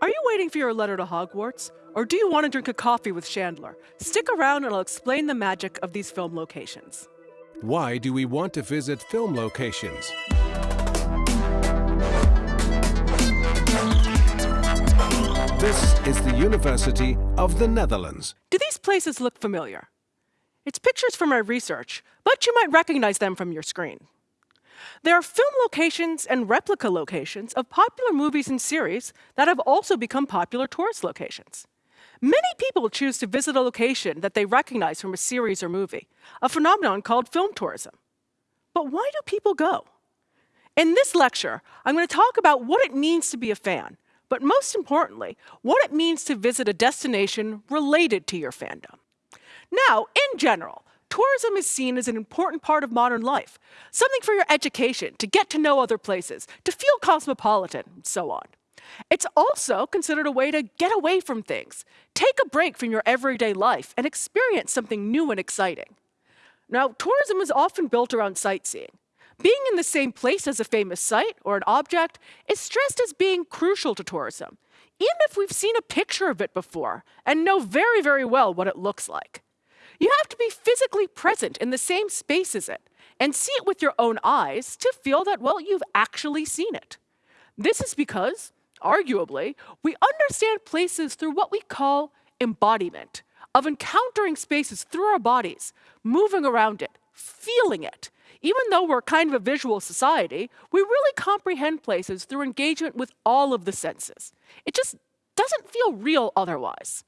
Are you waiting for your letter to Hogwarts? Or do you want to drink a coffee with Chandler? Stick around and I'll explain the magic of these film locations. Why do we want to visit film locations? This is the University of the Netherlands. Do these places look familiar? It's pictures from my research, but you might recognize them from your screen. There are film locations and replica locations of popular movies and series that have also become popular tourist locations. Many people choose to visit a location that they recognize from a series or movie, a phenomenon called film tourism. But why do people go? In this lecture, I'm going to talk about what it means to be a fan, but most importantly, what it means to visit a destination related to your fandom. Now, in general, tourism is seen as an important part of modern life, something for your education, to get to know other places, to feel cosmopolitan, and so on. It's also considered a way to get away from things, take a break from your everyday life, and experience something new and exciting. Now, tourism is often built around sightseeing. Being in the same place as a famous site or an object is stressed as being crucial to tourism, even if we've seen a picture of it before and know very, very well what it looks like. You have to be physically present in the same space as it and see it with your own eyes to feel that, well, you've actually seen it. This is because, arguably, we understand places through what we call embodiment, of encountering spaces through our bodies, moving around it, feeling it. Even though we're kind of a visual society, we really comprehend places through engagement with all of the senses. It just doesn't feel real otherwise.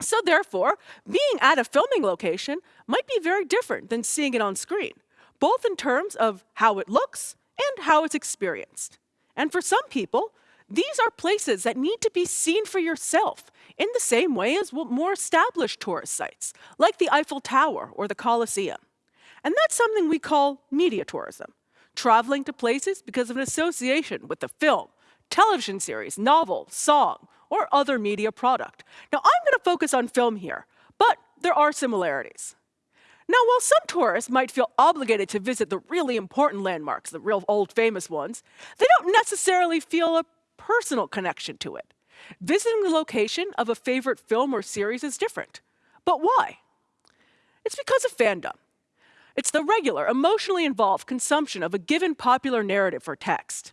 So therefore, being at a filming location might be very different than seeing it on screen, both in terms of how it looks and how it's experienced. And for some people, these are places that need to be seen for yourself in the same way as more established tourist sites, like the Eiffel Tower or the Colosseum. And that's something we call media tourism, traveling to places because of an association with the film, television series, novel, song, or other media product. Now, I'm going to focus on film here, but there are similarities. Now, while some tourists might feel obligated to visit the really important landmarks, the real old famous ones, they don't necessarily feel a personal connection to it. Visiting the location of a favorite film or series is different. But why? It's because of fandom. It's the regular, emotionally involved consumption of a given popular narrative or text.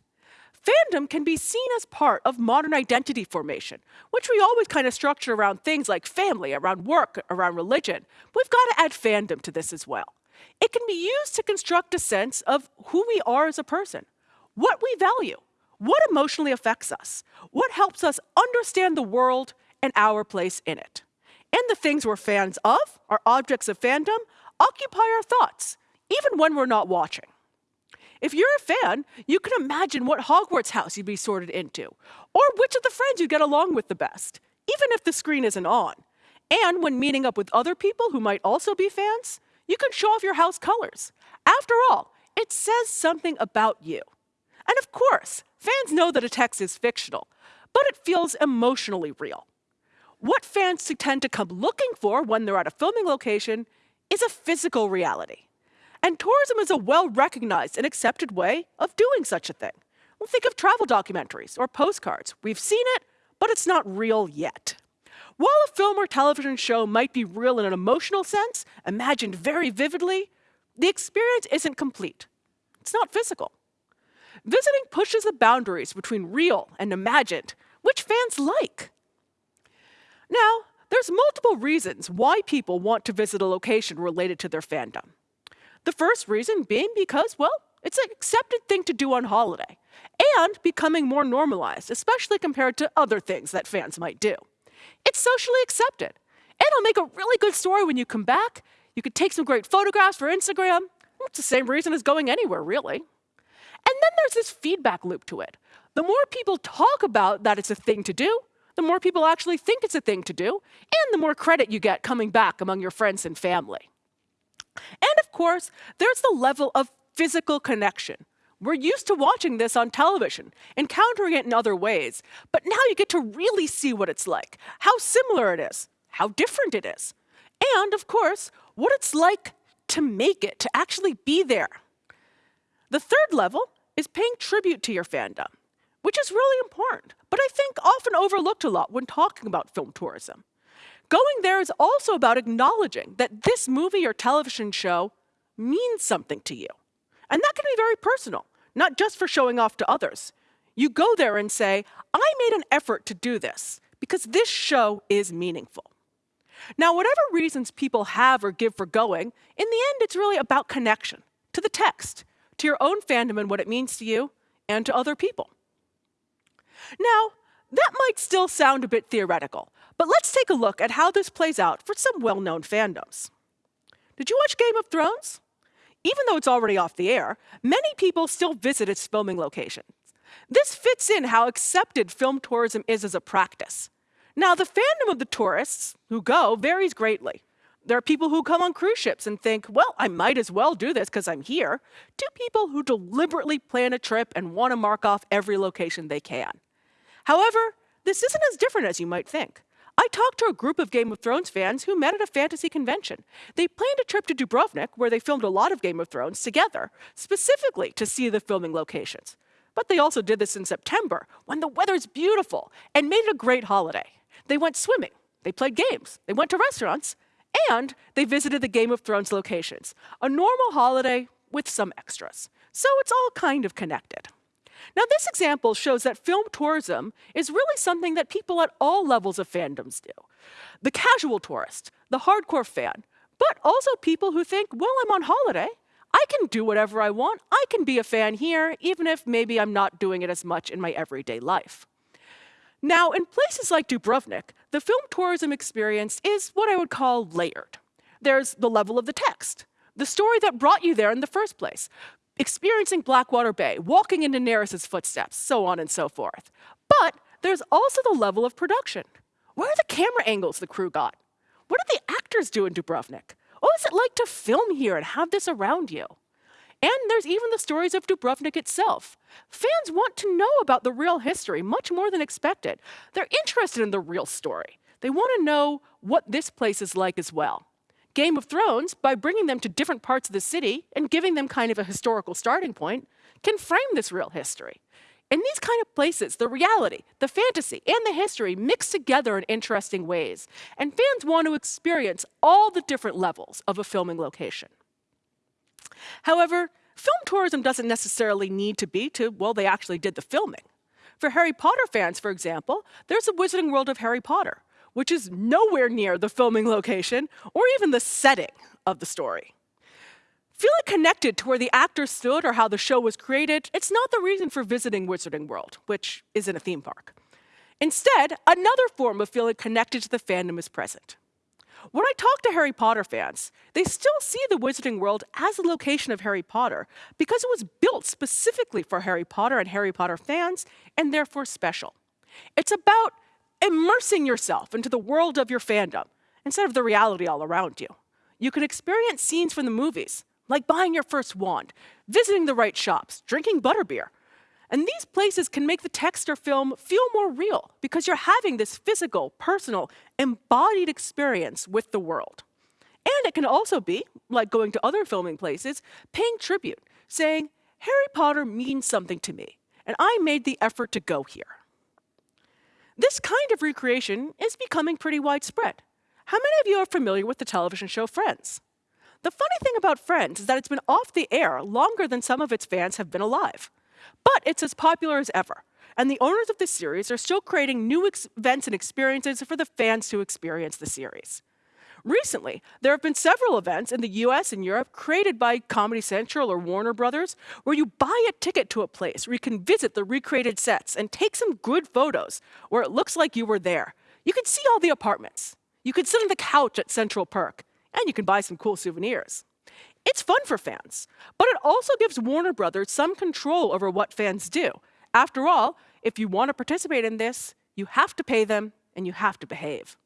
Fandom can be seen as part of modern identity formation, which we always kind of structure around things like family, around work, around religion. We've got to add fandom to this as well. It can be used to construct a sense of who we are as a person, what we value, what emotionally affects us, what helps us understand the world and our place in it. And the things we're fans of, our objects of fandom, occupy our thoughts, even when we're not watching. If you're a fan, you can imagine what Hogwarts house you'd be sorted into, or which of the friends you'd get along with the best, even if the screen isn't on. And when meeting up with other people who might also be fans, you can show off your house colors. After all, it says something about you. And of course, fans know that a text is fictional, but it feels emotionally real. What fans tend to come looking for when they're at a filming location is a physical reality. And tourism is a well recognized and accepted way of doing such a thing. Well, think of travel documentaries or postcards. We've seen it, but it's not real yet. While a film or television show might be real in an emotional sense, imagined very vividly, the experience isn't complete. It's not physical. Visiting pushes the boundaries between real and imagined, which fans like. Now, there's multiple reasons why people want to visit a location related to their fandom. The first reason being because, well, it's an accepted thing to do on holiday and becoming more normalized, especially compared to other things that fans might do. It's socially accepted. And it'll make a really good story when you come back. You could take some great photographs for Instagram. It's the same reason as going anywhere, really. And then there's this feedback loop to it. The more people talk about that it's a thing to do, the more people actually think it's a thing to do, and the more credit you get coming back among your friends and family. And of course, there's the level of physical connection. We're used to watching this on television, encountering it in other ways, but now you get to really see what it's like, how similar it is, how different it is, and of course, what it's like to make it, to actually be there. The third level is paying tribute to your fandom. which is really important, but I think often overlooked a lot when talking about film tourism. Going there is also about acknowledging that this movie or television show means something to you. And that can be very personal, not just for showing off to others. You go there and say, I made an effort to do this because this show is meaningful. Now, whatever reasons people have or give for going, in the end, it's really about connection to the text, to your own fandom and what it means to you, and to other people. Now, that might still sound a bit theoretical, but let's take a look at how this plays out for some well known fandoms. Did you watch Game of Thrones? Even though it's already off the air, many people still visit its filming locations. This fits in how accepted film tourism is as a practice. Now, the fandom of the tourists who go varies greatly. There are people who come on cruise ships and think, well, I might as well do this because I'm here, to people who deliberately plan a trip and want to mark off every location they can. However, this isn't as different as you might think. I talked to a group of Game of Thrones fans who met at a fantasy convention. They planned a trip to Dubrovnik, where they filmed a lot of Game of Thrones together, specifically to see the filming locations. But they also did this in September, when the weather's beautiful, and made it a great holiday. They went swimming, they played games, they went to restaurants, and they visited the Game of Thrones locations. A normal holiday with some extras. So it's all kind of connected. Now, this example shows that film tourism is really something that people at all levels of fandoms do. The casual tourist, the hardcore fan, but also people who think, well, I'm on holiday. I can do whatever I want. I can be a fan here, even if maybe I'm not doing it as much in my everyday life. Now, in places like Dubrovnik, the film tourism experience is what I would call layered. There's the level of the text, the story that brought you there in the first place, experiencing Blackwater Bay, walking in Daenerys' footsteps, so on and so forth. But there's also the level of production. Where are the camera angles the crew got? What did the actors do in Dubrovnik? What is it like to film here and have this around you? And there's even the stories of Dubrovnik itself. Fans want to know about the real history much more than expected. They're interested in the real story. They want to know what this place is like as well. Game of Thrones, by bringing them to different parts of the city and giving them kind of a historical starting point, can frame this real history. In these kind of places, the reality, the fantasy, and the history mix together in interesting ways, and fans want to experience all the different levels of a filming location. However, film tourism doesn't necessarily need to be to, well, they actually did the filming. For Harry Potter fans, for example, there's a Wizarding World of Harry Potter, which is nowhere near the filming location or even the setting of the story. Feeling connected to where the actors stood or how the show was created, it's not the reason for visiting Wizarding World, which isn't a theme park. Instead, another form of feeling connected to the fandom is present. When I talk to Harry Potter fans, they still see the Wizarding World as a location of Harry Potter because it was built specifically for Harry Potter and Harry Potter fans and therefore special. It's about immersing yourself into the world of your fandom instead of the reality all around you. You can experience scenes from the movies, like buying your first wand, visiting the right shops, drinking butterbeer. And these places can make the text or film feel more real because you're having this physical, personal, embodied experience with the world. And it can also be, like going to other filming places, paying tribute, saying, Harry Potter means something to me, and I made the effort to go here. This kind of recreation is becoming pretty widespread. How many of you are familiar with the television show Friends? The funny thing about Friends is that it's been off the air longer than some of its fans have been alive. But it's as popular as ever, and the owners of the series are still creating new events and experiences for the fans to experience the series. Recently, there have been several events in the US and Europe created by Comedy Central or Warner Brothers where you buy a ticket to a place where you can visit the recreated sets and take some good photos where it looks like you were there. You can see all the apartments. You can sit on the couch at Central Perk, and you can buy some cool souvenirs. It's fun for fans, but it also gives Warner Brothers some control over what fans do. After all, if you want to participate in this, you have to pay them and you have to behave.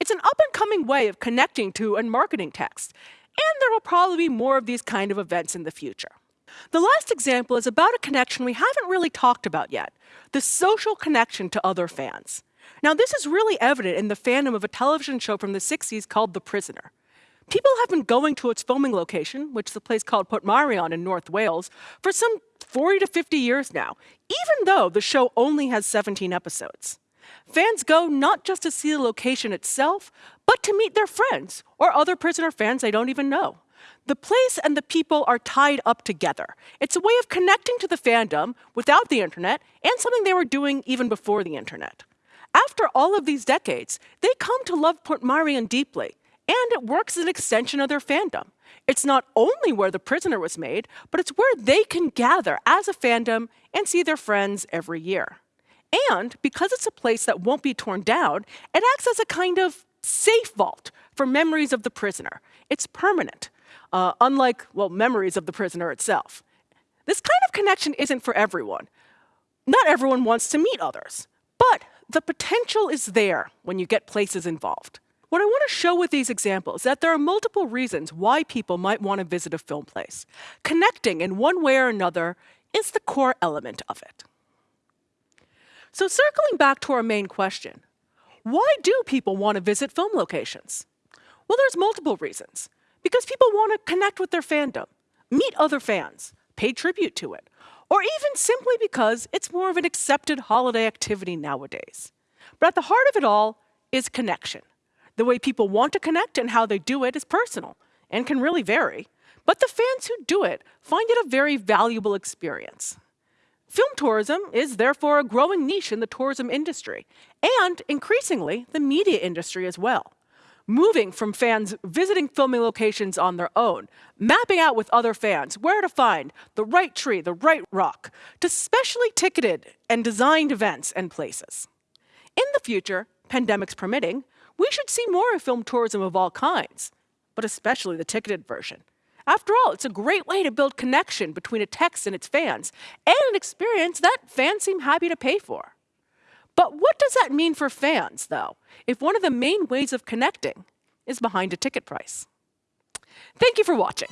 It's an up and coming way of connecting to and marketing text, and there will probably be more of these kind of events in the future. The last example is about a connection we haven't really talked about yet the social connection to other fans. Now, this is really evident in the fandom of a television show from the 60s called The Prisoner. People have been going to its filming location, which is a place called Portmeirion in North Wales, for some 40 to 50 years now, even though the show only has 17 episodes. Fans go not just to see the location itself, but to meet their friends or other prisoner fans they don't even know. The place and the people are tied up together. It's a way of connecting to the fandom without the internet and something they were doing even before the internet. After all of these decades, they come to love Portmeirion deeply, and it works as an extension of their fandom. It's not only where The Prisoner was made, but it's where they can gather as a fandom and see their friends every year. And because it's a place that won't be torn down, it acts as a kind of safe vault for memories of the prisoner. It's permanent, uh, unlike, well, memories of the prisoner itself. This kind of connection isn't for everyone. Not everyone wants to meet others, but the potential is there when you get places involved. What I want to show with these examples is that there are multiple reasons why people might want to visit a film place. Connecting in one way or another is the core element of it. So circling back to our main question, why do people want to visit film locations? Well, there's multiple reasons. Because people want to connect with their fandom, meet other fans, pay tribute to it, or even simply because it's more of an accepted holiday activity nowadays. But at the heart of it all is connection. The way people want to connect and how they do it is personal and can really vary. But the fans who do it find it a very valuable experience. Film tourism is therefore a growing niche in the tourism industry, and increasingly the media industry as well. Moving from fans visiting filming locations on their own, mapping out with other fans where to find the right tree, the right rock, to specially ticketed and designed events and places. In the future, pandemics permitting, we should see more of film tourism of all kinds, but especially the ticketed version. After all, it's a great way to build connection between a text and its fans, and an experience that fans seem happy to pay for. But what does that mean for fans, though, if one of the main ways of connecting is behind a ticket price? Thank you for watching.